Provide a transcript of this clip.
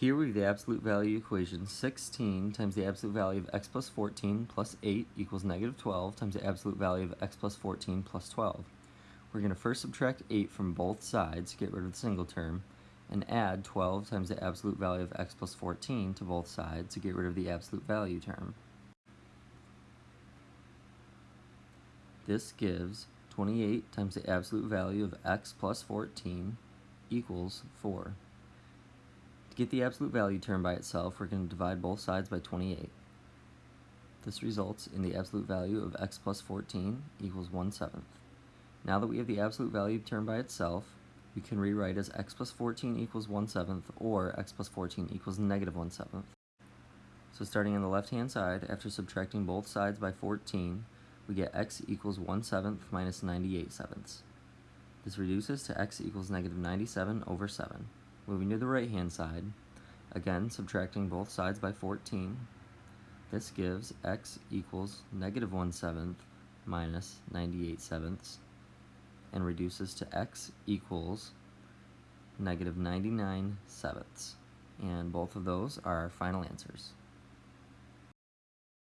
Here we have the absolute value equation 16 times the absolute value of x plus 14 plus 8 equals negative 12 times the absolute value of x plus 14 plus 12. We're going to first subtract 8 from both sides, to get rid of the single term, and add 12 times the absolute value of x plus 14 to both sides to get rid of the absolute value term. This gives 28 times the absolute value of x plus 14 equals 4. Get the absolute value term by itself, we're going to divide both sides by 28. This results in the absolute value of x plus 14 equals 1 seventh. Now that we have the absolute value term by itself, we can rewrite as x plus 14 equals 1 seventh or x plus 14 equals negative 1 seventh. So starting on the left hand side, after subtracting both sides by 14, we get x equals 1 seventh minus 98 sevenths. This reduces to x equals negative 97 over 7. Moving to the right hand side, again subtracting both sides by 14, this gives x equals negative 1 seventh minus 98 sevenths and reduces to x equals negative 99 sevenths. And both of those are our final answers.